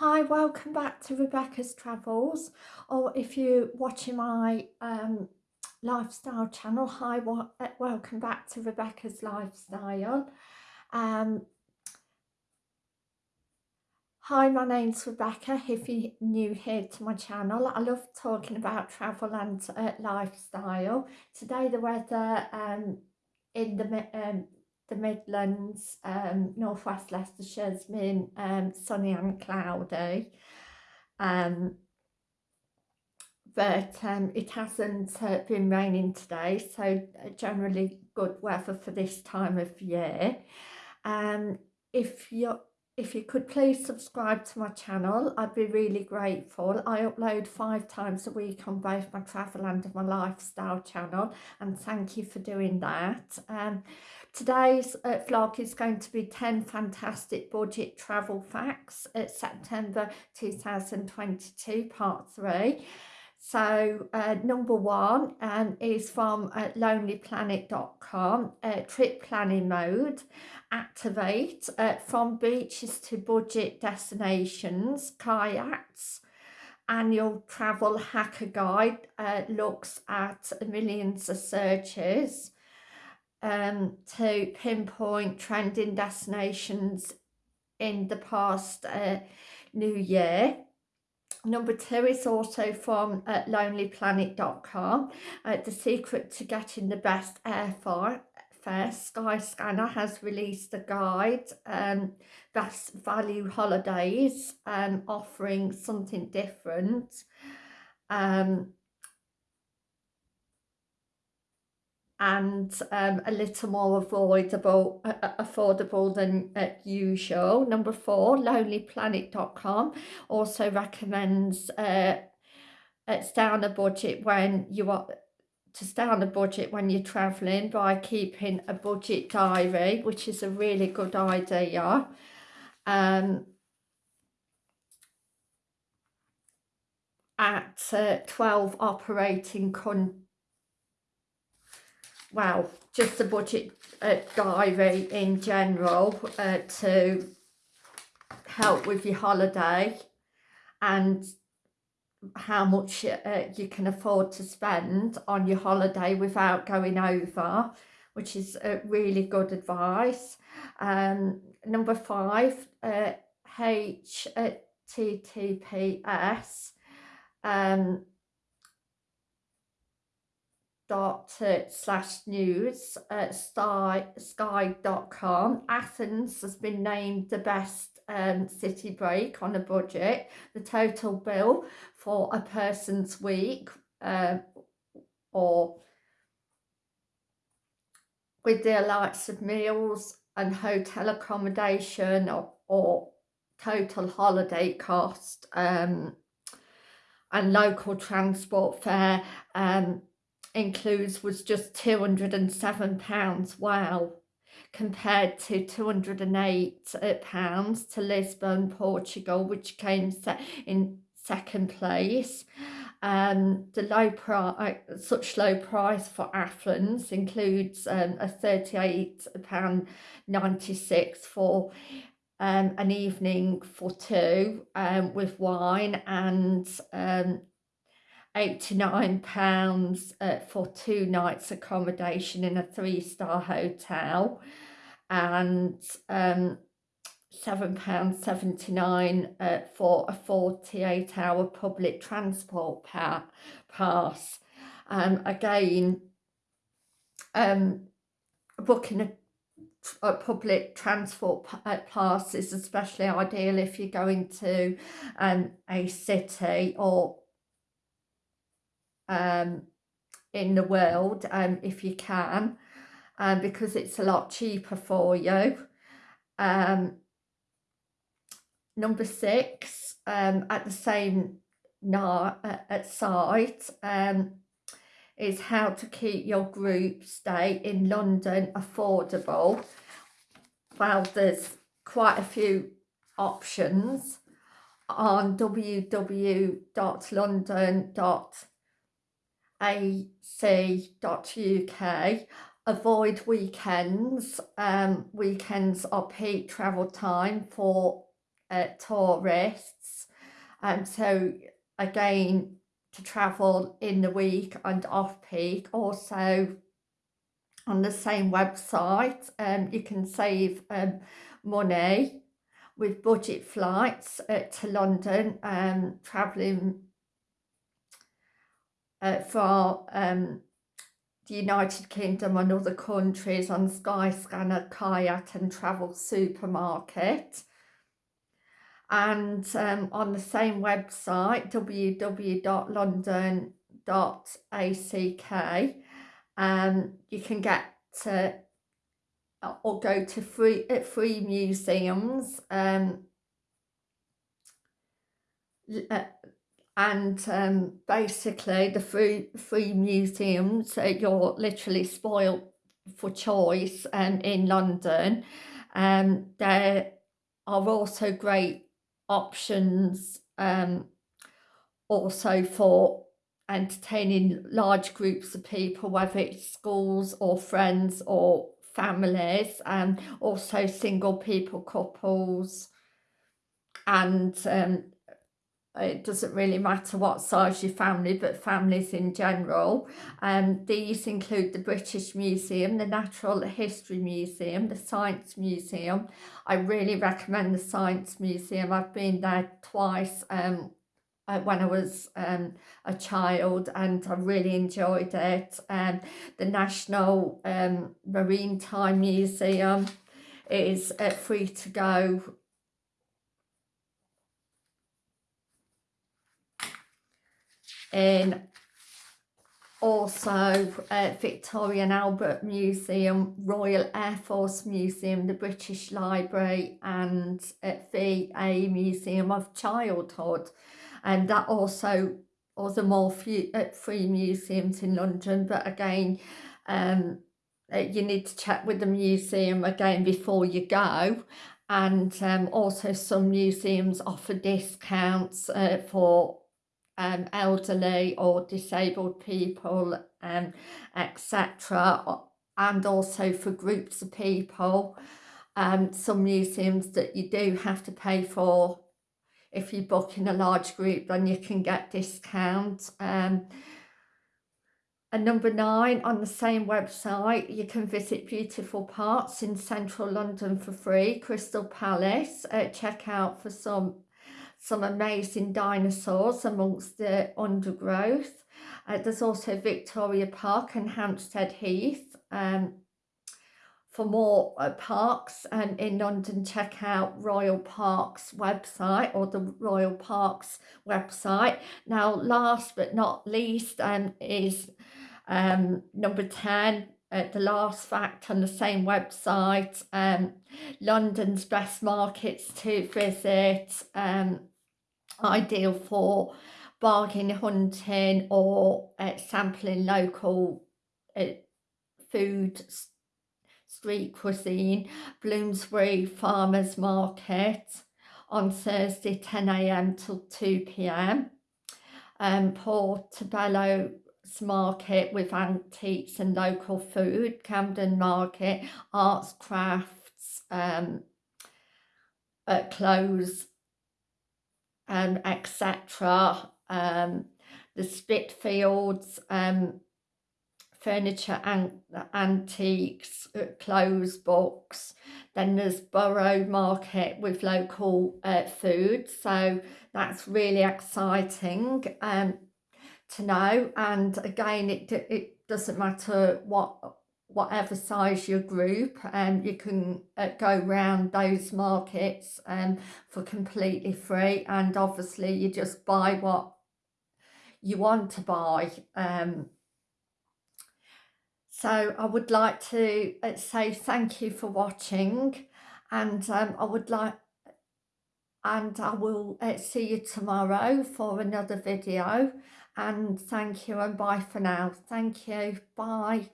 Hi, welcome back to Rebecca's Travels, or if you're watching my um, lifestyle channel, hi, uh, welcome back to Rebecca's Lifestyle. Um, hi, my name's Rebecca, if you're new here to my channel. I love talking about travel and uh, lifestyle. Today the weather um, in the um, the Midlands, um, Northwest Leicestershire's been um, sunny and cloudy. Um, but um, it hasn't uh, been raining today, so uh, generally good weather for this time of year. Um, if you're if you could please subscribe to my channel, I'd be really grateful. I upload five times a week on both my travel and my lifestyle channel, and thank you for doing that. Um, today's uh, vlog is going to be 10 fantastic budget travel facts at September 2022, part three. So uh, number one um, is from uh, lonelyplanet.com, uh, trip planning mode, activate uh, from beaches to budget destinations, Kayak's, annual travel hacker guide uh, looks at millions of searches um, to pinpoint trending destinations in the past uh, new year Number two is also from uh, lonelyplanet.com. Uh, the secret to getting the best airfare. First, Skyscanner has released a guide, um, Best Value Holidays, um, offering something different. Um, and um, a little more avoidable, uh, uh, affordable than uh, usual. Number four, lonelyplanet.com also recommends uh, stay on a budget when you are to stay on a budget when you're traveling by keeping a budget diary, which is a really good idea. Um, at uh, 12 operating countries well, just a budget uh, diary in general uh, to help with your holiday and how much uh, you can afford to spend on your holiday without going over, which is uh, really good advice. Um, number five, uh, HTTPS um, dot slash news at sky sky.com athens has been named the best um, city break on a budget. The total bill for a person's week uh, or with the likes of meals and hotel accommodation or, or total holiday cost um, and local transport fare um, includes was just £207. Wow. Compared to £208 to Lisbon, Portugal, which came in second place. Um, the low price, such low price for Athens includes um, a £38.96 for um, an evening for two um, with wine and um, £89 uh, for two nights accommodation in a three-star hotel and um, £7.79 uh, for a 48-hour public transport pa pass. Um, again, um, booking a, a public transport uh, pass is especially ideal if you're going to um, a city or um, in the world um, if you can um, because it's a lot cheaper for you. Um, number six, um, at the same uh, at site um, is how to keep your group stay in London affordable. Well, there's quite a few options on www.london.com ac.uk avoid weekends um, weekends are peak travel time for uh, tourists. And so again, to travel in the week and off peak. Also on the same website, um, you can save um, money with budget flights uh, to London, um, travelling uh, for um, the United Kingdom and other countries on Skyscanner, Kayak and Travel Supermarket. And um, on the same website, www.london.ack, um, you can get to or go to free uh, free museums um, uh, and um, basically the free free museums uh, you're literally spoiled for choice um, in London. Um, there are also great options um, also for entertaining large groups of people whether it's schools or friends or families and also single people couples. And um, it doesn't really matter what size your family but families in general. Um, these include the British Museum the Natural History Museum the Science Museum. I really recommend the Science Museum. I've been there twice um, uh, when I was um, a child and I really enjoyed it. Um, the National um, Maritime Museum is uh, free to go in also uh, Victoria and Albert Museum, Royal Air Force Museum, the British Library and uh, VA Museum of Childhood. And that also other more few, uh, free museums in London. But again um, uh, you need to check with the museum again before you go. And um, also some museums offer discounts uh, for um, elderly or disabled people um, etc and also for groups of people um, some museums that you do have to pay for. If you book in a large group then you can get discounts um, and number nine on the same website you can visit beautiful parts in central London for free Crystal Palace uh, check out for some some amazing dinosaurs amongst the undergrowth. Uh, there's also Victoria Park and Hampstead Heath um, for more uh, parks. And in London check out Royal Parks website or the Royal Parks website. Now last but not least um, is um, number 10 uh, the last fact on the same website um, London's best markets to visit um, ideal for bargain hunting or uh, sampling local uh, food street cuisine, Bloomsbury Farmers Market on Thursday 10am till 2pm. Um, Portobello's Market with antiques and local food, Camden Market, arts, crafts, um, uh, clothes, um, etc. Um, the Spitalfields um, furniture and antiques, uh, clothes, books. Then there's Borough Market with local uh, food. So that's really exciting um, to know. And again, it, it doesn't matter what whatever size your group and um, you can uh, go around those markets um, for completely free and obviously you just buy what you want to buy um, so I would like to uh, say thank you for watching and um, I would like and I will uh, see you tomorrow for another video and thank you and bye for now. Thank you. Bye.